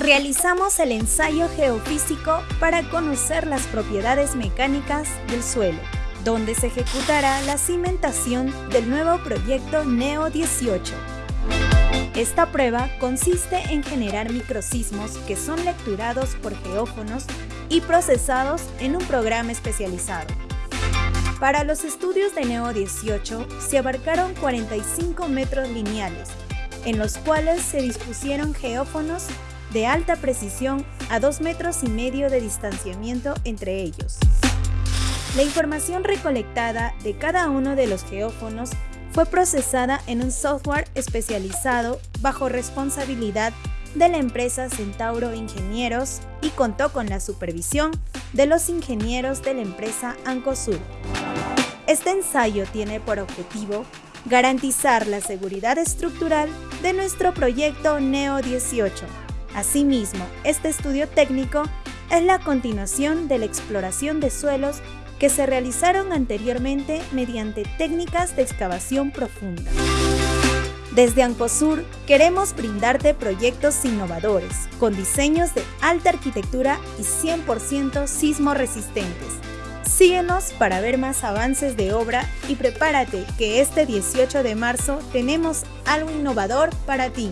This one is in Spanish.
realizamos el ensayo geofísico para conocer las propiedades mecánicas del suelo, donde se ejecutará la cimentación del nuevo proyecto NEO 18. Esta prueba consiste en generar microsismos que son lecturados por geófonos y procesados en un programa especializado. Para los estudios de NEO 18 se abarcaron 45 metros lineales, en los cuales se dispusieron geófonos de alta precisión a 2 metros y medio de distanciamiento entre ellos. La información recolectada de cada uno de los geófonos fue procesada en un software especializado bajo responsabilidad de la empresa Centauro Ingenieros y contó con la supervisión de los ingenieros de la empresa Ancosur. Este ensayo tiene por objetivo garantizar la seguridad estructural de nuestro proyecto NEO 18. Asimismo, este estudio técnico es la continuación de la exploración de suelos que se realizaron anteriormente mediante técnicas de excavación profunda. Desde Ancosur queremos brindarte proyectos innovadores, con diseños de alta arquitectura y 100% sismo resistentes. Síguenos para ver más avances de obra y prepárate que este 18 de marzo tenemos algo innovador para ti.